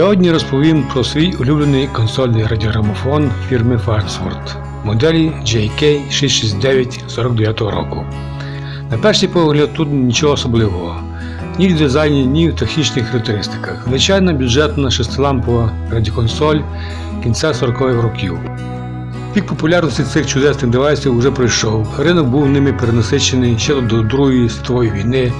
Сьогодні розповім про свій улюблений консольний радіограмофон фірми Farnsworth моделі JK669 49 року. На перший погляд тут нічого особливого. Ні в дизайні, ні в технічних характеристиках. Звичайна бюджетна шестилампова радіоконсоль кінця 40-х років. Пік популярності цих чудесних девайсів вже пройшов. Ринок був ними перенасичений ще до Другої світової війни,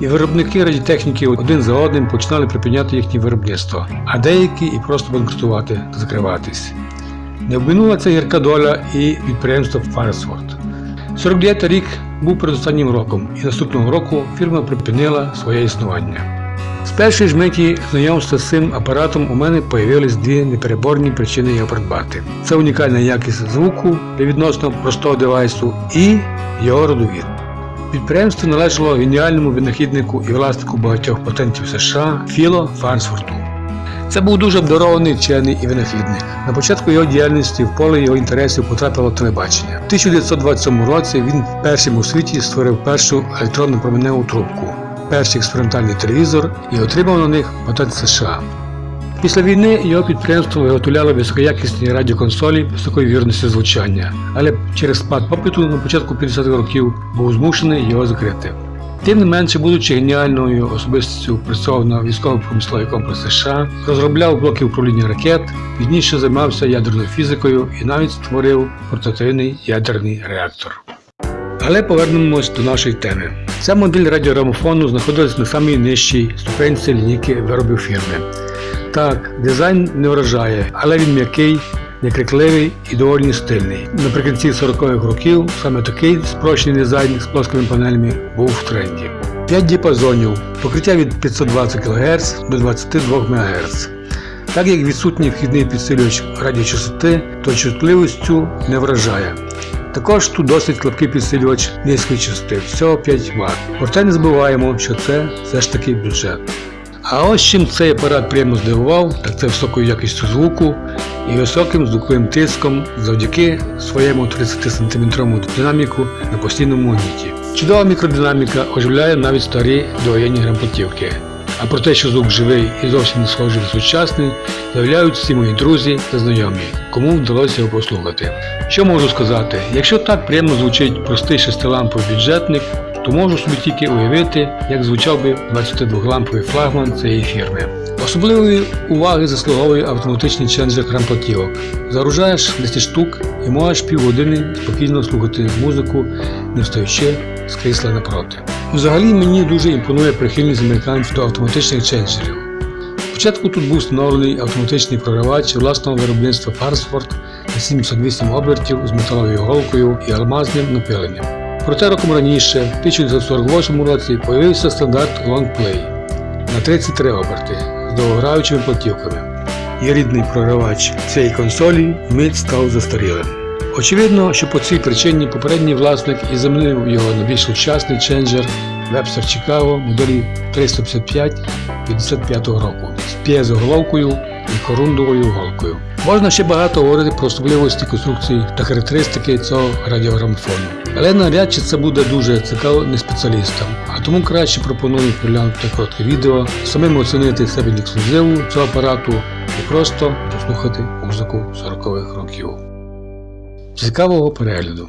і виробники радіотехніки один за одним починали припиняти їхнє виробництво, а деякі і просто банкрутувати, закриватись. Не обминула ця гірка доля і підприємства Farnsworth. 49 рік був передостаннім роком, і наступного року фірма припинила своє існування. З першої ж миті знайомства з цим апаратом у мене появились дві непереборні причини його придбати. Це унікальна якість звуку для відносно простого девайсу і його родовід. Підприємство належало геніальному винахіднику і власнику багатьох патентів США Філо Фарнсфорту. Це був дуже обдарований вчений і винахідник. На початку його діяльності в поле його інтересів потрапило телебачення. В 1927 році він першим у світі створив першу електронну променеву трубку, перший експериментальний телевізор і отримав на них патент США. Після війни його підприємство виготовляло високоякісні радіоконсолі високої вірності звучання, але через спад попиту на початку 50-х років був змушений його закрити. Тим не менше, будучи геніальною особистістю працював на військово-промисловий комплекс США, розробляв блоки управління ракет, пізніше займався ядерною фізикою і навіть створив портативний ядерний реактор. Але повернемось до нашої теми. Ця модель радіограмофону знаходилась на самій нижчій ступенці лінійки виробів фірми. Так, дизайн не вражає, але він м'який, некрикливий і доволі стильний. Наприкінці 40-х років саме такий спрощений дизайн з плоскими панелями був в тренді. 5 діапазонів, покриття від 520 кГц до 22 МГц. Так як відсутній вхідний підсилювач радіочастоти, то чутливістю не вражає. Також тут досить слабкий підсилювач низької частоти, всього 5 Вт. Проте не забуваємо, що це все ж таки бюджет. А ось чим цей апарат приємно здивував, так це високою якістю звуку і високим звуковим тиском завдяки своєму 30-см динаміку на постійному магніті. Чудова мікродинаміка оживляє навіть старі довоєнні грамплатівки. А про те, що звук живий і зовсім не схожий на сучасний, заявляють всі мої друзі та знайомі, кому вдалося його послухати. Що можу сказати? Якщо так приємно звучить простий шестиламповий бюджетник, то можу собі тільки уявити, як звучав би 22-ламповий флагман цієї фірми. Особливої уваги заслуговує автоматичний ченджер грамплатівок. Загружаєш 10 штук і можеш півгодини спокійно слухати музику, не встаючи з крісла напроти. Взагалі мені дуже імпонує прихильність американців до автоматичних ченджерів. Спочатку тут був встановлений автоматичний програвач власного виробництва Farnsworth на 78 обертів з металовою голкою і алмазним напиленням. Проте роком раніше, в 1948 році, появився стандарт Long Play на 33 оберти з довгограючими платівками. І рідний програвач цієї консолі вмить став застарілим. Очевидно, що по цій причині попередній власник і замінив його на більш сучасний ченджер Webster Chicago моделі 355 55 року з п'єзоголовкою і корундовою голкою. Можна ще багато говорити про особливості конструкції та характеристики цього радіограмофону. Але навряд чи це буде дуже цікаво не спеціалістам, а тому краще пропоную поглянути коротке відео, самим оцінити себе ексклюзиву цього апарату і просто послухати музику 40-х років. Цікавого перегляду!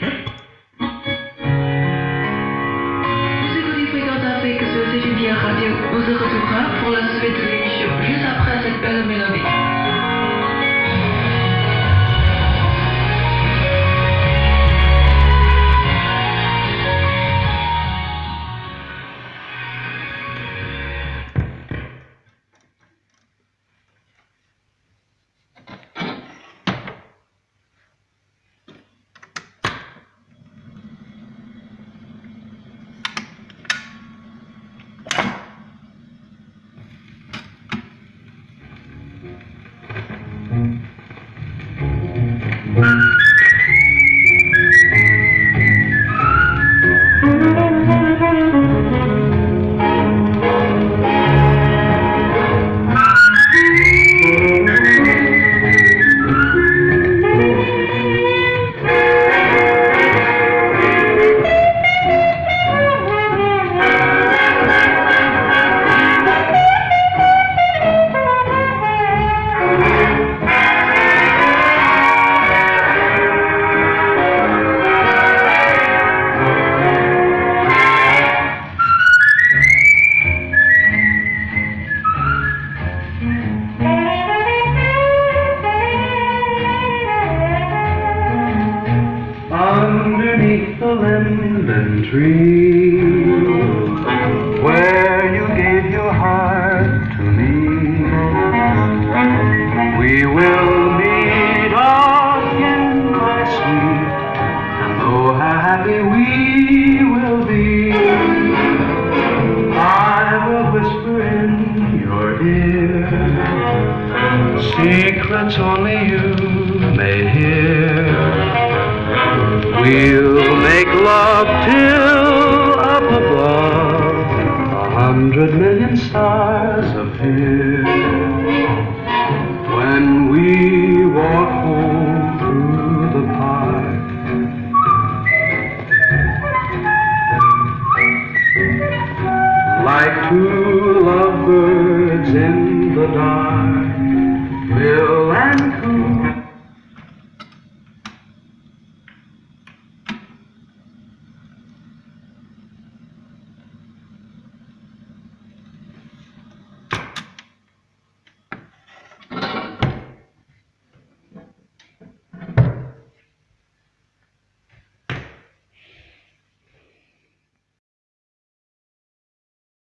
tree where you gave your heart to me. We will meet again, my sweet, and oh, how happy we will be. I will whisper in your ear secrets only you may hear. We'll make love till up above a hundred million stars appear. When we walk home through the park, like two lovebirds in the dark.